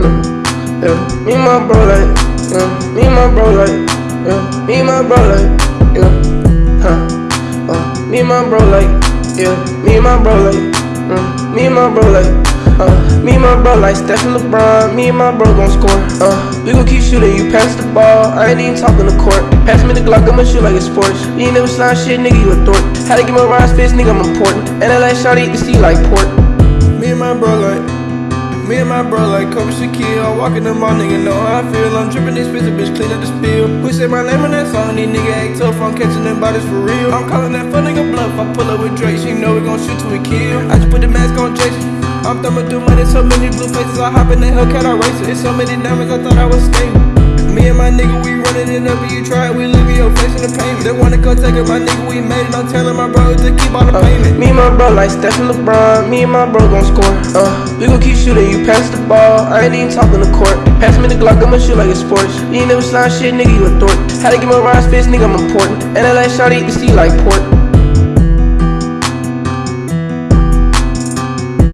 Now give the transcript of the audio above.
yeah, yeah. Me and my bro like, yeah, me and my bro like, yeah, me and my bro like, yeah, huh. Uh, me and my bro like, yeah, me and my bro like, uh, me and my bro like. Uh, me and my bro like Steph and LeBron, me and my bro gon' score. Uh, we gon' keep shooting, you pass the ball, I ain't even talking the court. Pass me the Glock, I'ma shoot like it's sports. You ain't never slime shit, nigga, you a thorn. Had to get my rise fist, nigga, I'm important. And I like shawty eat the sea like pork. My bro like Kobe Shaquille. I walk in the mall, nigga know how I feel. I'm dripping expensive, bitch, bitch clean up the spill. We say my name in that song, these nigga act tough. I'm catching them bodies for real. I'm calling that fuck nigga bluff. I pull up with Drake, she know we gon' shoot till we kill. I just put the mask on Jason. I'm thumbing through money, so many blue faces. I hop in the Hellcat, I race it. It's so many diamonds, I thought I was stable. Me and my nigga, we running it up, and you try it, we leave your face in the payment. They wanna come take it, my nigga, we made it. I'm telling my bro to keep all the payment. me and my bro like Steph and LeBron, me and my bro gon' score. Uh, we gon' keep shooting, you pass the ball, I ain't even talking the court. Pass me the Glock, I'ma shoot like a sports. You ain't never slime shit, nigga, you a thorn. Had to get my rise fist, nigga, I'm important. And I like shawty eat the sea like pork.